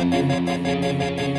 Thank you.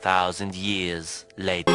Thousand years later.